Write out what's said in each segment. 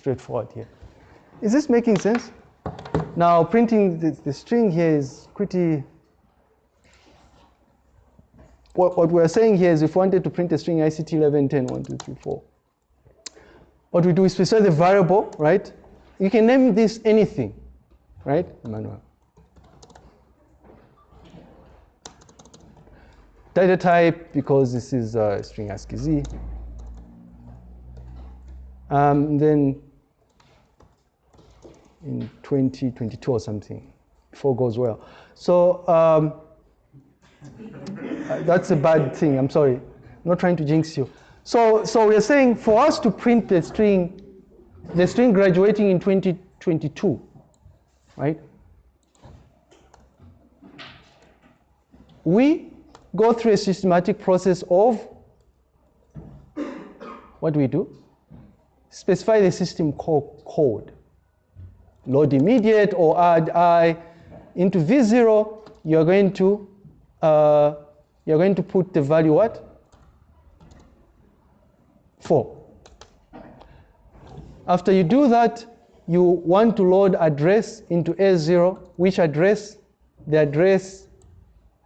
straightforward here. Is this making sense? Now printing the, the string here is pretty, what, what we're saying here is if we wanted to print a string ICT 11, 10, 1, 2, 3, 4, what we do is we specify the variable, right? You can name this anything, right, Emmanuel? Data type, because this is a string ASCII Z. Um, then in 2022 or something, if all goes well. So um, that's a bad thing, I'm sorry. I'm not trying to jinx you. So, so we're saying for us to print the string, the string graduating in 2022, right? We go through a systematic process of, what do we do? Specify the system code. Load immediate or add i into v0, you're going to uh, you're going to put the value what? 4. After you do that, you want to load address into A0, which address? The address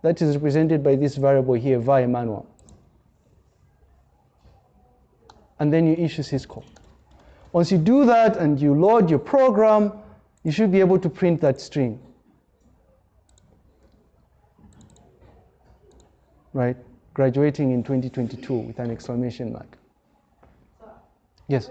that is represented by this variable here, var manual. And then you issue syscall. Once you do that and you load your program, you should be able to print that string. Right? Graduating in 2022 with an exclamation mark. Yes?